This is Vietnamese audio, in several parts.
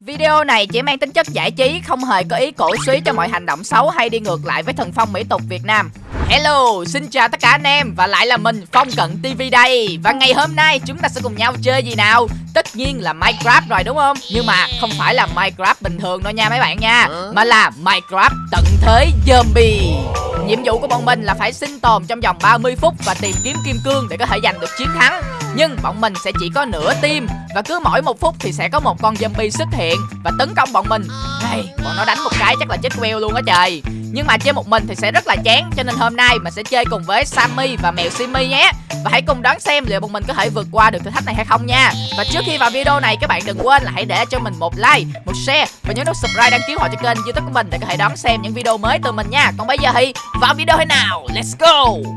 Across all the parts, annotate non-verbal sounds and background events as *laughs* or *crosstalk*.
Video này chỉ mang tính chất giải trí, không hề có ý cổ suý cho mọi hành động xấu hay đi ngược lại với thần phong mỹ tục Việt Nam. Hello, xin chào tất cả anh em và lại là mình Phong Cận TV đây Và ngày hôm nay chúng ta sẽ cùng nhau chơi gì nào? Tất nhiên là Minecraft rồi đúng không? Nhưng mà không phải là Minecraft bình thường đâu nha mấy bạn nha Mà là Minecraft tận thế zombie Nhiệm vụ của bọn mình là phải sinh tồn trong vòng 30 phút và tìm kiếm kim cương để có thể giành được chiến thắng nhưng bọn mình sẽ chỉ có nửa tim Và cứ mỗi một phút thì sẽ có một con zombie xuất hiện Và tấn công bọn mình. Hey, bọn nó đánh một cái chắc là chết queo luôn á trời nhưng mà chơi một mình thì sẽ rất là chán Cho nên hôm nay mình sẽ chơi cùng với Sammy và mèo Simi nhé. Và hãy cùng đoán xem liệu bọn mình có thể vượt qua được thử thách này hay không nha. Và trước khi vào video này các bạn đừng quên là hãy để cho mình một like, một share Và nhớ nút subscribe đăng ký họ cho kênh youtube của mình Để có thể đón xem những video mới từ mình nha. Còn bây giờ thì vào video thế nào? Let's go!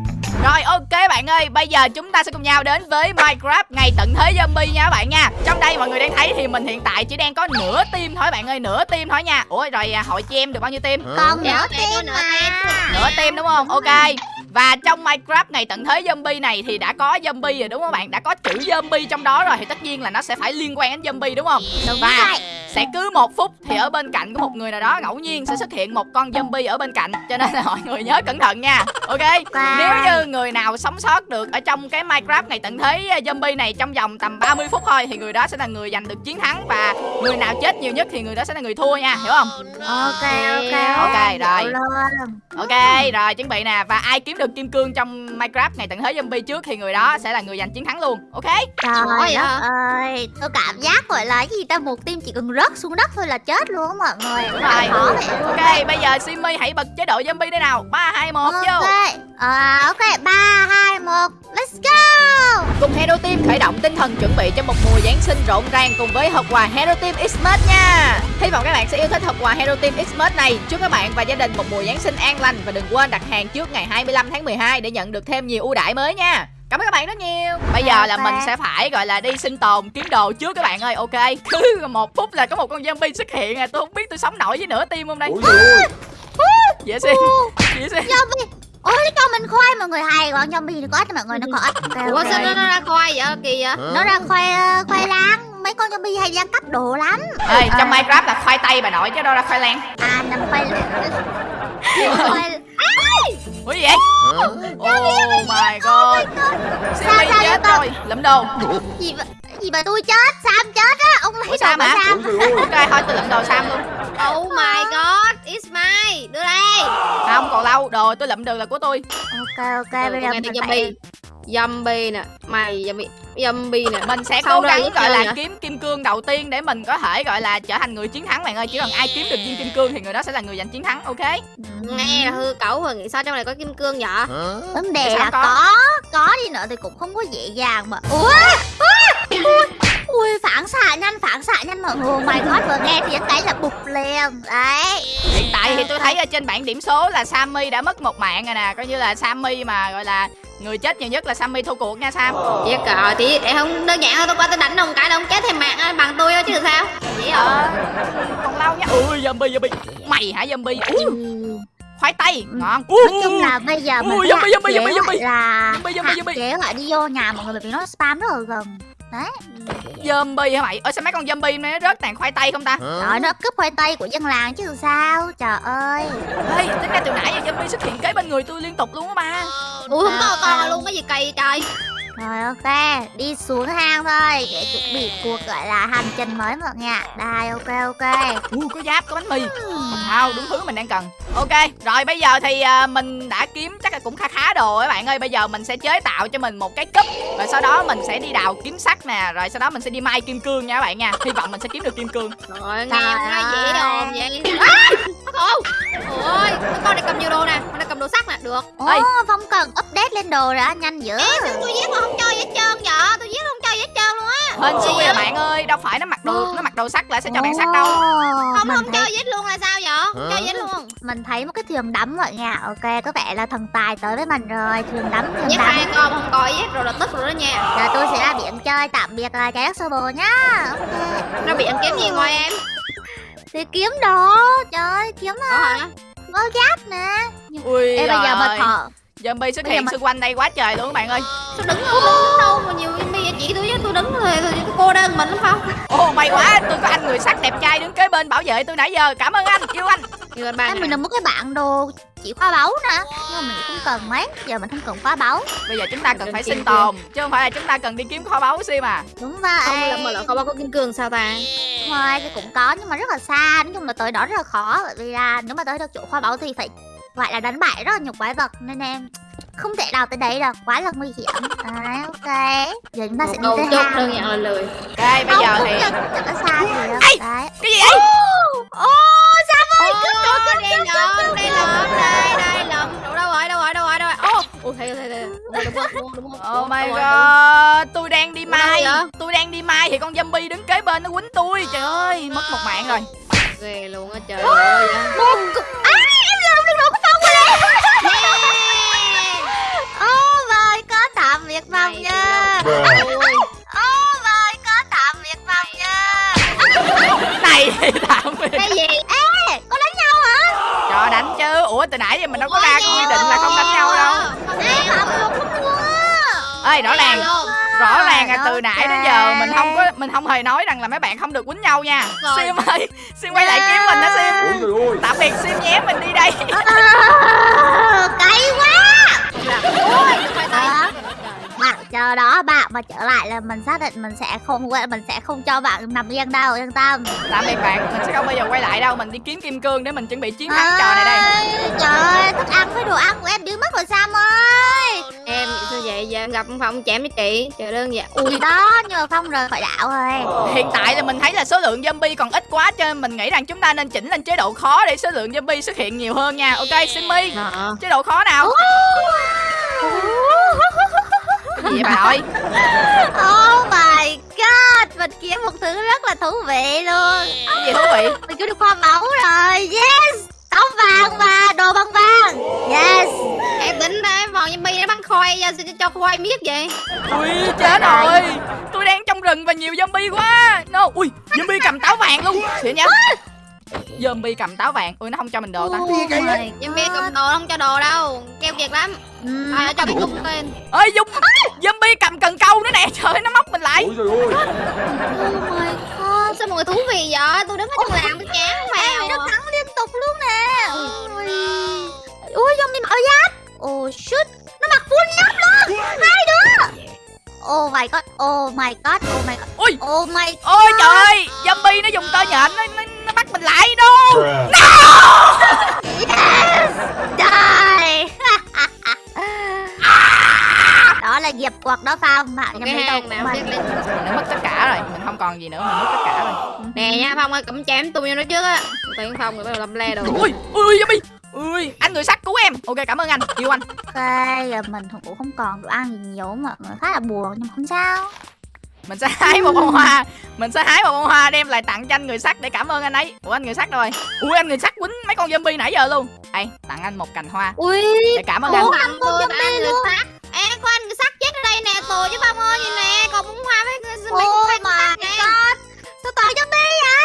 Rồi ok bạn ơi, bây giờ chúng ta sẽ cùng nhau đến với Minecraft ngày tận thế zombie nha các bạn nha. Trong đây mọi người đang thấy thì mình hiện tại chỉ đang có nửa tim thôi bạn ơi, nửa tim thôi nha. Ủa rồi à, hội chị em được bao nhiêu tim? Còn nửa tim mà Nửa team đúng không? Ok và trong Minecraft ngày tận thế zombie này thì đã có zombie rồi đúng không bạn? Đã có chữ zombie trong đó rồi thì tất nhiên là nó sẽ phải liên quan đến zombie đúng không? Đúng và rồi sẽ cứ một phút thì ở bên cạnh của một người nào đó ngẫu nhiên sẽ xuất hiện một con zombie ở bên cạnh cho nên là mọi người nhớ cẩn thận nha ok Wow. nếu như người nào sống sót được ở trong cái minecraft ngày tận thế zombie này trong vòng tầm 30 phút thôi thì người đó sẽ là người giành được chiến thắng và người nào chết nhiều nhất thì người đó sẽ là người thua nha hiểu không Ok ok Ok, rồi. Ok rồi chuẩn bị nè và ai kiếm được kim cương trong minecraft ngày tận thế zombie trước thì người đó sẽ là người giành chiến thắng luôn. Ok? Trời Ôi đất ơi Tôi cảm giác gọi là cái gì ta? Một team chỉ cần rớt xuống đất thôi là chết luôn á mọi người. Đúng rồi. ok bây giờ simi hãy bật chế độ zombie đây nào. Ba hai một vô. Ok. À, Ok 3, 2, 1 Let's go! Cùng Hero Team khởi động tinh thần chuẩn bị cho một mùa Giáng sinh rộn ràng cùng với hộp quà Hero Team Xmas nha. Hy vọng các bạn sẽ yêu thích hộp quà Hero Team Xmas này. Chúc các bạn và gia đình một mùa Giáng sinh an lành và đừng quên đặt hàng trước ngày 25 tháng 12 để nhận được thêm nhiều ưu đãi mới nha. Cảm ơn các bạn rất nhiều. Bây giờ là mình sẽ phải gọi là đi sinh tồn kiếm đồ trước các bạn ơi. Ok. Cứ một phút là có một con zombie xuất hiện à. Tôi không biết tôi sống nổi với nửa tim không đây. Ôi trời ơi Dễ xin. Dễ xin. Zombie Ôi nó cho mình khoai mọi người hay còn zombie nó có ít mọi người nó có ít Ok, Ủa sao nó, nó ra khoai vậy kỳ vậy? Nó ra khoai ờ, khoai lang Mấy con zombie hay ra cấp đồ lắm Ê, trong À. Minecraft là khoai tây bà nội chứ đâu ra khoai lang. À nằm khoai *laughs* khoai Ủa gì vậy? Oh my god. Sao chết vậy rồi. Lẫm đồ. gì mà gì mà tôi chết Sam chết á ông lấy Ủa, Sam đồ mà hả? Sam Ok thôi tôi lượm đồ Sam luôn Oh my god, it's mine. Đưa đây. Không còn lâu Đồ tôi lượm được là của tôi ok ok bây Bây giờ mình zombie. phải Zombie nè, mày zombie, zombie nè. Mình sẽ Sau cố gắng gọi là kiếm kim cương đầu tiên Để mình có thể gọi là trở thành người chiến thắng bạn ơi. Chỉ cần ai kiếm được viên kim cương Thì người đó sẽ là người giành chiến thắng Ok? Nghe là hư cẩu rồi nghĩ sao trong này có kim cương vậy? vấn đề là có? có đi nữa thì cũng không có dễ dàng mà. Ủa ui phản xạ nhanh phản xạ nhanh mọi người mày god vừa nghe tiếng cái là bụp liền. Đấy. Hiện tại thì tôi thấy ở trên bảng điểm số là Sammy đã mất một mạng rồi nè. Coi như là Sammy mà gọi là Người chết nhiều nhất là Sammy thua cuộc nha Sam. Chết cờ thì em không đơn giản thôi tôi qua tôi đánh ông cái là ông chết thêm mạng á, bằng tôi thôi chứ sao? Vậy? Ờ Còn lâu nha. Ui zombie zombie. Mày hả zombie? Ui. Khoai tây. Ngon. Nói chung là bây giờ mình Ui, zombie, zombie, zombie, lại zombie. là Zombie, zombie, hạn zombie. chế lại đi vô nhà mọi người bởi vì nó spam rất là gần đấy. Zombie hả mày? Ơ sao mấy con zombie nó rớt tàn khoai tây không ta? Rồi nó cướp khoai tây của dân làng chứ sao? Trời ơi. Ê, tính ra từ nãy giờ zombie xuất hiện kế bên người tôi liên tục luôn á ba. Ui không to to luôn cái gì kỳ trời. rồi ok đi xuống hang thôi để chuẩn bị cuộc gọi là hành trình mới mọi người ạ. Đây ok ok. Ui, có giáp, có bánh mì. Wow, đúng thứ mình đang cần Ok, rồi bây giờ thì à, mình đã kiếm chắc là cũng khá khá đồ các bạn ơi Bây giờ mình sẽ chế tạo cho mình một cái cúp Rồi sau đó mình sẽ đi đào kiếm sắt nè Rồi sau đó mình sẽ đi mai kim cương nha các bạn nha Hy vọng mình sẽ kiếm được kim cương Rồi nghe Trời không nói dễ ơi. đồn vậy. À! Ô, ôi, con này cầm nhiều đồ nè, con này cầm đồ sắt nè, được. Ồ, Ê. Phong cần update lên đồ đã nhanh dữ Ê, sao tôi giết mà không chơi gì hết trơn vậy? Tôi giết không chơi gì hết trơn luôn á. Hên xui à vậy? bạn ơi, đâu phải nó mặc đồ nó mặc đồ sắt lại sẽ cho bạn sắt đâu Không không gì hết luôn là sao vậy? Không chơi hết luôn. Mình thấy một cái thuyền đắm mọi ạ Ok, có vẻ là thần tài tới với mình rồi Thuyền đắm, thuyền Giết đắm hai con không coi hết rồi là tức rồi đó nha. Giờ tôi sẽ ra biển chơi tạm biệt là trái đất sơ bồ nhá Ok Nó bị ăn kiếm gì ngoài em? Thì kiếm đồ Trời ơi, kiếm hả? có giáp nè Ui Ê bây giờ mà giời. Zombie xuất hiện mà- xung quanh đây quá trời luôn các bạn ơi. Tôi đứng tôi đứng đâu mà nhiều zombie vậy? Chị tôi với tôi đứng rồi tôi, tôi cô đơn mình lắm không? Ồ may quá, tôi có anh người sắt đẹp trai hên bảo vệ tôi nãy giờ. Cảm ơn anh yêu anh. Yêu anh ba mình là một cái bạn đồ chỉ khoa báu nè. Nhưng mà mình cũng không cần mấy Giờ mình không cần khoa báu. Bây giờ chúng ta cần Cần phải sinh tồn chứ không phải là chúng ta cần đi kiếm kho báu sim à. Đúng vậy Không là mà là không bao có kim cương sao ta? Rồi, thì cũng có nhưng mà rất là xa. Nói chung là tới đó rất là khó Bởi vì là nếu mà tới được chỗ khoa báu thì phải Gọi là đánh bại rất là nhiều quái vật Nên em không thể nào tới đấy được. Quá là nguy hiểm. Đấy, ok. Giờ chúng ta sẽ Một đi tới hang đơn giản lười ok bây giờ thì chẳng có xa gì đâu Ê! Đấy. Cái gì vậy? Ô, sao ơi Ô, đây lộn, đây lộn, đây, đây lộn Đâu đâu rồi, đâu rồi, đâu rồi, đâu rồi. Ô, ồ, thấy thấy rồi Oh my god, tôi đang đi Ủa, mai, vậy? tôi đang đi mai thì con zombie đứng kế bên nó quýnh tôi. Trời ơi, mất một mạng rồi. Ghê luôn á trời ơi. Một cục My god tạm biệt Phong nha Này, *laughs* tạm biệt. cái gì Ê có đánh nhau hả Cho đánh chứ. Ủa từ nãy giờ mình đâu có ra quy định là không đánh nhau đâu. Không Ê không luôn Ê, rõ ràng, rõ ràng là từ nãy đến giờ mình không có mình không hề nói rằng là mấy bạn không được quýnh nhau nha. Rồi. Sim ơi, Sim quay lại kiếm mình đó Sim. Ôi trời ơi Tạm biệt Sim nhé, mình đi đây. À, *laughs* Cay quá Ôi. Bạn chờ đó bạn mà trở lại là mình xác định mình sẽ không mình sẽ không cho bạn nằm yên đâu yên tâm Tạm biệt bạn, mình sẽ không bao giờ quay lại đâu. Mình đi kiếm kim cương để mình chuẩn bị chiến thắng trò này đây. Trời ơi, thức ăn với đồ ăn của em biến mất rồi Sam ơi Em nghĩ sao vậy? Giờ em gặp ông Phong chém với chị Trời đơn giản Ui, đó, nhờ Phong rời khỏi đảo rồi Hiện tại là mình thấy là số lượng zombie còn ít quá cho nên mình nghĩ rằng chúng ta nên chỉnh lên chế độ khó để số lượng zombie xuất hiện nhiều hơn nha. Ok, Simmy, Ờ. chế độ khó nào? Gì vậy bà nội? *laughs* Oh my god, mình kiếm một thứ rất là thú vị luôn Cái gì thú vị? Mình kiếm được hoa báu rồi, yes Tóc vàng và đồ bằng vàng Yes Em tính ra em vòng zombie nó bắn khoai cho, khoai miết vậy Ui, chết rồi. Tôi đang trong rừng và nhiều zombie quá. No, ui, zombie cầm táo vàng luôn. Xịn nhá. Zombie cầm táo vàng. Ui, nó không cho mình đồ ta. Oh Zombie cầm đồ không cho đồ đâu. Keo kiệt lắm. À, cho cái cung tên Ơi, Dung, zombie cầm cần câu nữa nè. Trời ơi, nó móc mình lại. Ôi trời ơi. Oh my god Sao mọi người thú vị vậy? Tôi đứng ở trong làng tôi chán mèo nó thắng liên tục luôn nè. Ui Ui, zombie mặc áo giáp. Oh shit. Nó mặc full giáp luôn. Hai đứa Oh my god, oh my god, oh my god Ui, Oh my ôi trời ơi, zombie nó dùng tơ nhện nó, nó, nó bắt mình lại đâu. Bruh. Yes! Die! *laughs* đó là nghiệp quật đó Phong bạn nhầm hang của nào mình biết lên Mình đã mất tất cả rồi, mình không còn gì nữa, mình mất tất cả rồi. Nè nha Phong ơi cầm chém tôi vô nó trước á Tiền Phong rồi bắt đầu lâm le đồ Ui, ui, ui, zombie. Ui, anh người sắt cứu em. Ok, cảm ơn anh, yêu anh. Ok, giờ mình cũng không còn đồ ăn gì nhiều mà mình khá là buồn nhưng mà không sao Mình sẽ hái một bông hoa, mình sẽ hái một bông hoa đem lại tặng cho anh người sắt để cảm ơn anh ấy. Ủa anh người sắt đâu rồi? Ui, anh người sắt quýnh mấy con zombie nãy giờ luôn. Ê, tặng anh một cành hoa Ui, để cảm ơn anh. Ủa? Tặng năm con tôi zombie tặng người luôn. sắt Ê có anh người sắt chết ở đây nè Tồi chứ Phong ơi nhìn nè Còn bún hoa với mấy oh con my sắt nè Sao toàn zombie vậy?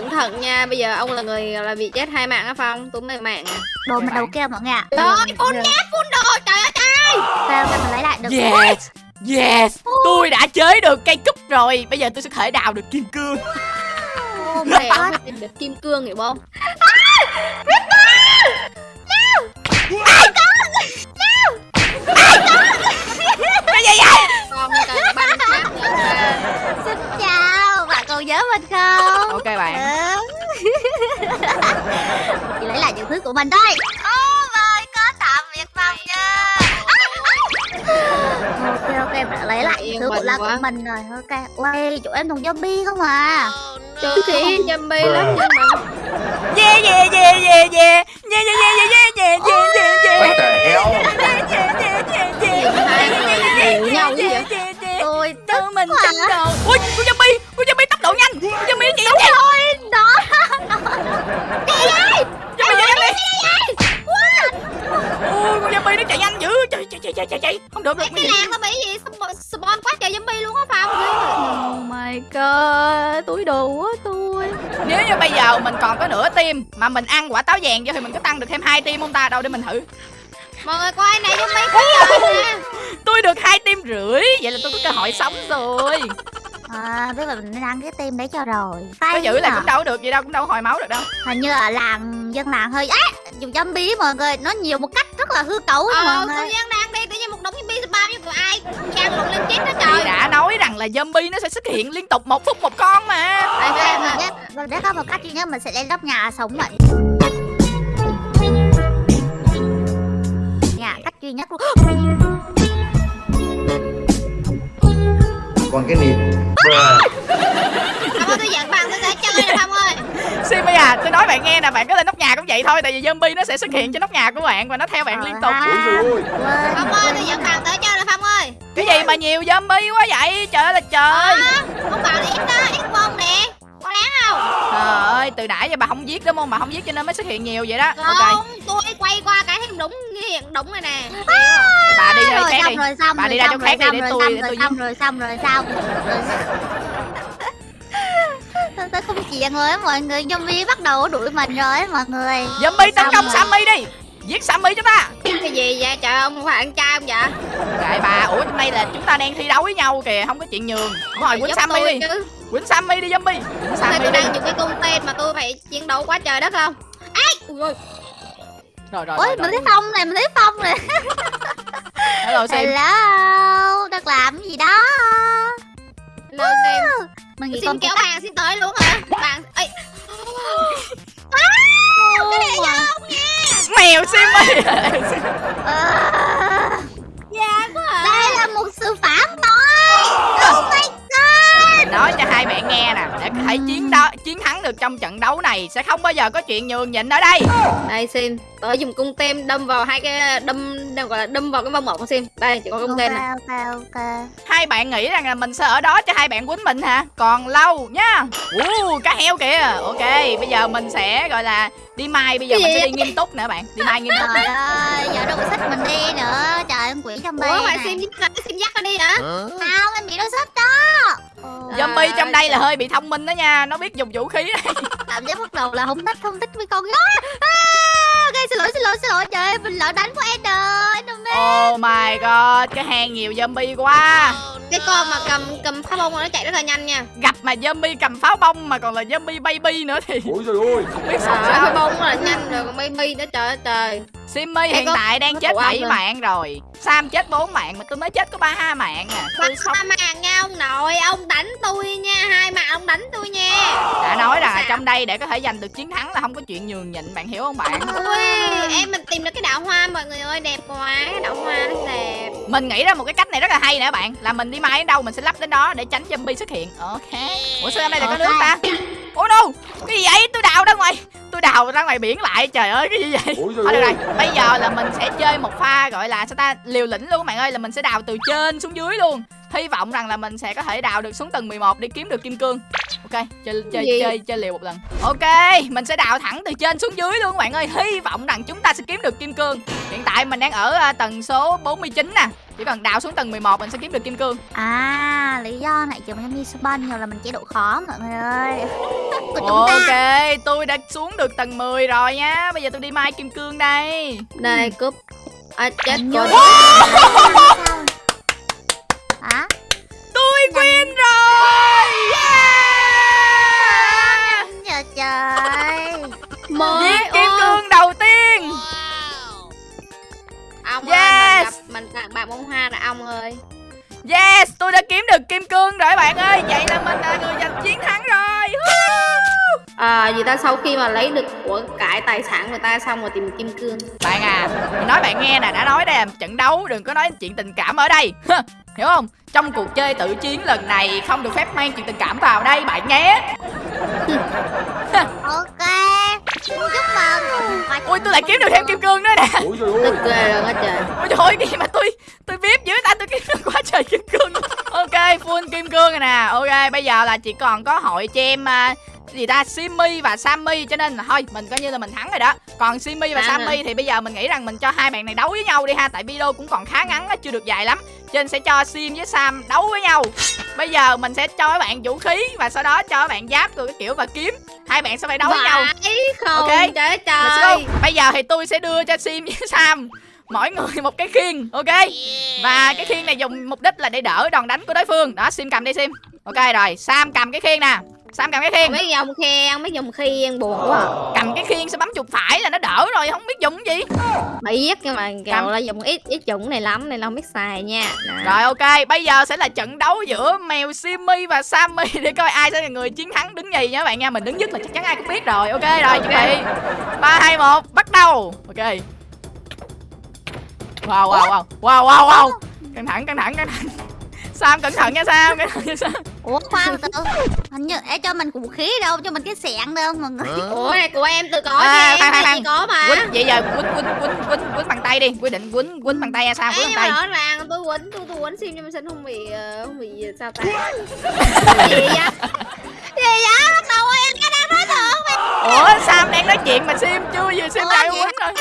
Cẩn thận nha Bây giờ ông là người là bị chết hai mạng á Phong Tôi mới mạng à Đồ mình đầu kia mọi người ạ Trời ơi phun nhát phun đồ Trời ơi trời Sao mình lấy lại được Yes, yes, tôi đã chế được cây cúp rồi. Bây giờ tôi sẽ thể đào được kim cương. Oh Mẹ được kim cương hiểu không Cái gì vậy? Con cần Xin chào, bạn còn nhớ mình không? Bạn. Chỉ lấy lại những thứ của mình thôi Oh my god, tạm biệt Phong nha Ok ok, đã lấy lại những thứ của la của mình rồi Ok, ui, chỗ em thùng zombie không à Trời thì zombie lắm nhưng mà Yeah yeah yeah yeah yeah. Yeah yeah yeah yeah yeah yeah yeah yeah. What the hell Yeah yeah yeah yeah yeah. hai người hiểu nhau chứ vậy Yeah yeah yeah. Tôi mình quá. Ui, con zombie, con zombie tốc độ nhanh. Con zombie chạy nhanh. Thôi, đó Zombie chạy nhanh đi. Ui, con zombie nó chạy nhanh dữ. Chạy chạy. Không được được. cái làng nó bị gì Spawn- spawn quá trời zombie luôn á Phong my god túi đồ quá tôi. Nếu như bây giờ mình còn có nửa tim Mà mình ăn quả táo vàng vô thì mình có tăng được thêm hai tim không ta? Đâu để mình thử. Mọi người coi này mấy cái trời nè. Tôi được hai tim rưỡi Vậy là tôi có cơ hội sống rồi. À, biết là mình nên ăn cái tim đấy cho rồi. Có Hay giữ là cũng đâu được gì đâu Cũng đâu hồi máu được đâu. Hình như ở làng, dân làng hơi á Dùng zombie mọi người, nó nhiều một cách rất là hư cấu ờ mọi người. nhiên đang spam như của ai? Trang lộn lên chết đó trời. Đã nói rằng là zombie nó sẽ xuất hiện liên tục một phút một con mà. Đây, đây, Mình biết, mình biết có một cách duy nhất mình sẽ lên nóc nhà sống vậy Nhà cách duy nhất luôn. Còn cái nịt. Không ơi tôi dẫn bạn tôi sẽ chơi nè Phong ơi. *laughs* Simi à tôi nói bạn nghe nè Bạn có lên nóc nhà cũng vậy thôi Tại vì zombie nó sẽ xuất hiện trên nóc nhà của bạn Và nó theo bạn liên tục. Ôi dồi ôi. quên. Phong ơi tôi dẫn bạn tới ơi Cái gì mà nhiều zombie quá vậy? Trời ơi là trời. Ờ, Không bảo là ít đó, ít bông nè. Có đáng không? Trời ơi từ nãy giờ bà không giết đúng không? Bà không giết cho nên mới xuất hiện nhiều vậy đó. Ok. Không, tôi quay qua cái hiện đúng hiện đúng này nè. Bà đi rồi khác xong đi. Rồi xong Bà rồi đi ra chỗ khác rồi đi để tôi- rồi để tôi xong rồi xong rồi xong rồi. Tôi, không chịu rồi á mọi người. Zombie bắt đầu đuổi mình rồi mọi người. Zombie tấn công rồi. Sammy đi. Giết Sammy chúng ta Cái gì vậy? Trời ông không phải ăn trai không vậy? Kệ bà Ủa trong đây là chúng ta đang thi đấu với nhau kìa Không có chuyện nhường. Đúng rồi quýnh Sammy đi. Quýnh Sammy đi zombie. Quýnh Sammy tôi đang dùng cái cung tên mà tôi phải chiến đấu quá trời đất không? Ây! Ui ôi, Rồi rồi ôi rồi, mình thấy phong này mình thấy phong này. *laughs* Hello Sim hello đang làm gì đó? Lương đi mình nghĩ Xin con kéo bạn xin tới luôn hả? Bạn... *laughs* Ây! cái này do Mèo Simmy Ờ, Dạ quá à. Đây là một sự phạm tội oh my god. Nói cho hai bạn nghe nè Để có thể chiến đấu, chiến thắng được trong trận đấu này Sẽ không bao giờ có chuyện nhường nhịn ở đây. Đây Sim, tôi dùng cung tem đâm vào hai cái đâm đâm gọi là đâm vào cái vòng một của Sim. Đây, chỉ có cung tem này. ok ok. Ok Hai bạn nghĩ rằng là mình sẽ ở đó cho hai bạn quýnh mình hả? Còn lâu nha. Uh, Cá heo kìa. Ok bây giờ mình sẽ gọi là Đi mai bây giờ Cái mình sẽ đi nghiêm túc nè bạn. Đi mai nghiêm túc. Trời ơi giờ đâu có sách mình đi nữa. Trời ơi con quỷ trong Ủa, phải này Sim dắt Sim dắt nó đi hả? sao em bị đôi sách đó. Ồ. Zombie trong đây là hơi bị thông minh đó nha. Nó biết dùng vũ khí. Cảm giác bắt đầu là không thích không thích với con. Gái xin lỗi xin lỗi xin lỗi. Trời ơi mình lỡ đánh của Ender Enderman Oh my god Cái hang nhiều zombie quá. Cái con mà cầm cầm phá bông nó chạy rất là nhanh nha. Gặp mà zombie cầm pháo bông Mà còn là zombie baby nữa thì ôi Không biết Trời ơi, phá sao bông rất là nhanh rồi còn baby nữa trời ơi trời. Simmy hiện có- tại đang chết tổ ong 7 rồi. mạng rồi. Sam chết 4 mạng Mà tôi mới chết có 3 mạng à. Tôi sống Ba mạng nha ông nội, ông đánh tôi nha, hai mạng ông đánh tôi nha. đã là trong đây để có thể giành được chiến thắng là không có chuyện nhường nhịn bạn hiểu không bạn? Ui, em mình tìm được cái đạo hoa mọi người ơi, đẹp quá, cái đạo hoa nó đẹp. mình nghĩ ra một cái cách này rất là hay nè bạn là mình đi mai đến đâu mình sẽ lắp đến đó để tránh zombie xuất hiện. Ok. Ủa sao trong đây lại có nước ta? Ủa no cái gì vậy? Tôi đào ra ngoài tôi đào ra ngoài biển lại trời ơi cái gì vậy? Thôi được rồi, bây giờ là mình sẽ chơi một pha gọi là sao ta liều lĩnh luôn các bạn ơi là mình sẽ đào từ trên xuống dưới luôn hy vọng rằng là mình sẽ có thể đào được xuống tầng 11 để kiếm được kim cương. Ok chơi chơi Gì? chơi chơi liều một lần. Ok mình sẽ đào thẳng từ trên xuống dưới luôn các bạn ơi. Hy vọng rằng chúng ta sẽ kiếm được kim cương. Hiện tại mình đang ở à, tầng số 49 nè. Chỉ cần đào xuống tầng 11 mình sẽ kiếm được kim cương. À lý do này kiểu giống như spawn nhiều là mình chế độ khó mọi người ơi. *laughs* Của chúng ta. Ok tôi đã xuống được tầng 10 rồi nhá bây giờ tôi đi mai kim cương đây. Đây, cúp. À, chết rồi. *laughs* Mới Giết kim cương đầu tiên Ông Yes. ơi, mình gặp mình tặng bạn bông hoa rồi ông ơi. Yes, tôi đã kiếm được kim cương rồi bạn ơi Vậy là mình là người giành chiến thắng rồi! À, vì ta sau khi mà lấy được của cải tài sản người ta xong rồi tìm kim cương. Bạn à, mình nói bạn nghe nè Đã nói đây là trận đấu Đừng có nói chuyện tình cảm ở đây *laughs* Hiểu không? Trong cuộc chơi tự chiến lần này Không được phép mang chuyện tình cảm vào đây bạn nhé *laughs* ok chúc mừng Ui tôi lại kiếm được thêm kim cương nữa nè. Ghê luôn á trời. Ôi trời ơi gì mà tôi Tôi biết dưới ta tôi kiếm được quá trời kim cương Ok full kim cương rồi nè. Ok bây giờ là chỉ còn có hội cho em à, gì ta Simmy và Sammy cho nên là thôi mình coi như là mình thắng rồi đó còn Simmy và À. Sammy thì bây giờ mình nghĩ rằng mình cho hai bạn này đấu với nhau đi ha tại video cũng còn khá ngắn á chưa được dài lắm cho nên sẽ cho Sim với Sam đấu với nhau bây giờ mình sẽ cho các bạn vũ khí và sau đó cho các bạn giáp rồi cái kiểu và kiếm hai bạn sẽ phải đấu với nhau không Ok. trời trời. Bây giờ thì tôi sẽ đưa cho Sim với Sam mỗi người một cái khiên, ok? Và cái khiên này dùng mục đích là để đỡ đòn đánh của đối phương. Đó, Sim cầm đi Sim. Ok rồi, Sam cầm cái khiên nè. Sam cầm cái khiên. mấy dòng khen mấy dòng khiên buồn quá à. Cầm cái khiên sẽ bấm chuột phải là nó đỡ rồi, không biết dùng gì. biết nhưng mà Cầm. là dùng ít ít dụng này lắm nên là không biết xài nha Nè. Rồi ok, bây giờ sẽ là trận đấu giữa mèo Simmy và Sammy *laughs* để coi ai sẽ là người chiến thắng đứng nhì nha các bạn nha. Mình đứng nhất là chắc chắn ai cũng biết rồi. Ok rồi, chuẩn bị. 3 2 1, bắt đầu. Ok. Wow wow wow. Wow wow wow. Căng thẳng căng thẳng căng thẳng. Sam cẩn thận nha Sam, cẩn thận nha Sam. ủa khoan từ từ. Hình như em cho mình vũ khí đâu cho mình cái sẹn đâu mọi người? Ủa này của em tôi có À, khoan, em khoan, chị có mà. Quýnh vậy giờ quýnh quýnh quýnh quýnh quýnh bằng tay đi. Quyết định quýnh quýnh bằng tay nha Sam, Ê, quýnh bằng tay. rõ ràng tôi quýnh tôi tôi quýnh sim nhưng mà xin không bị ờ, không bị sao ta? Gì vậy? Gì vậy? Bắt đầu em cái đang nói được Ủa Sam đang nói chuyện mà Sim chưa vừa Sim vậy quýnh rồi.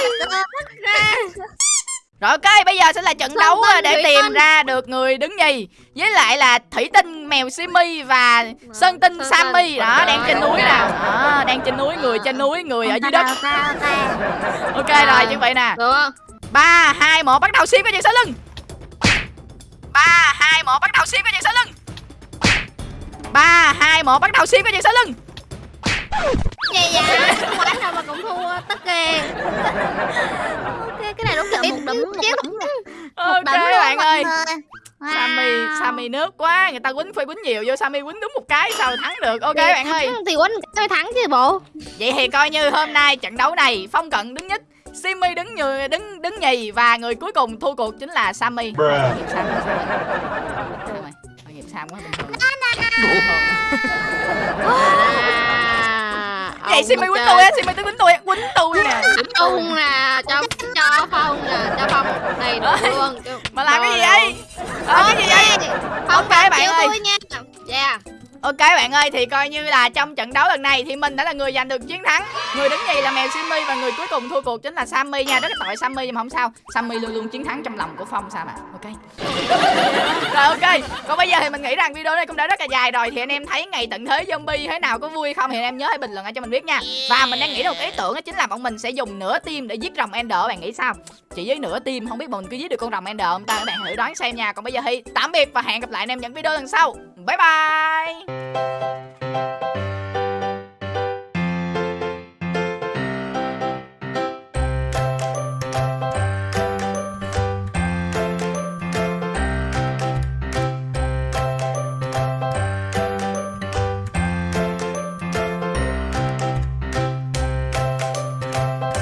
Rồi ok, bây giờ sẽ là trận Sơn đấu Tinh, để tìm Tinh. ra được người đứng nhì. Với lại là Thủy Tinh, Mèo Simmy và Sơn Tinh Sơn Sammy. Đó, đang trên núi nè. Đó, đang trên núi, người trên núi, người ở dưới đất. ok À. rồi, như vậy nè. Được không? 3, 2, 1, bắt đầu Sim có chuyện sau lưng. 3, 2, 1, bắt đầu Sim có chuyện sau lưng. 3, 2, 1, bắt đầu Sim có chuyện sau lưng vậy không quánh đâu mà cũng thua tất kìa ok cái này đúng là một đấm một đấm một Ok đấm luôn bạn ơi người. Sammy, Wow. Sammy nước quá Người ta quýnh phải quýnh nhiều vô Sammy quýnh đúng một cái sao thắng được Ok bạn ơi thì quánh tôi thắng chứ bộ Vậy thì coi như hôm nay trận đấu này Phong Cận đứng nhất Simmy đứng nhì, đứng đứng nhì và người cuối cùng thua cuộc chính là Sammy. Bruh. Tội nghiệp Sam quá, Sammy. Thôi mày, tội nghiệp Sam quá bình thường. À, Vậy Simmy quýnh tôi á, Simmy tới quýnh tôi quýnh tôi nè. quýnh nè cho cho phong nè cho phong đủ Ơi, luôn Mà làm cái gì vậy? Ờ, cái gì vậy? phong Ok bạn ơi. tôi nha yeah Ok bạn ơi, thì coi như là trong trận đấu lần này thì mình đã là người giành được chiến thắng. Người đứng nhì là mèo Simmy và người cuối cùng thua cuộc chính là Sammy nha. Rất là tội Sammy nhưng mà không sao. Sammy luôn luôn chiến thắng trong lòng của Phong sao mà. Ok. *laughs* Rồi, ok. Còn bây giờ thì mình nghĩ rằng video này cũng đã rất là dài rồi. Thì anh em thấy ngày tận thế zombie thế nào, có vui không Thì anh em nhớ hãy bình luận ở cho mình biết nha. Và mình đang nghĩ ra một ý tưởng đó chính là bọn mình sẽ dùng nửa tim để giết rồng Ender. Bạn nghĩ sao? Chỉ với nửa tim, không biết bọn mình có giết được con rồng Ender không ta? Các bạn thử đoán xem nha. Còn bây giờ thì tạm biệt và hẹn gặp lại anh em những video lần sau. 拜拜。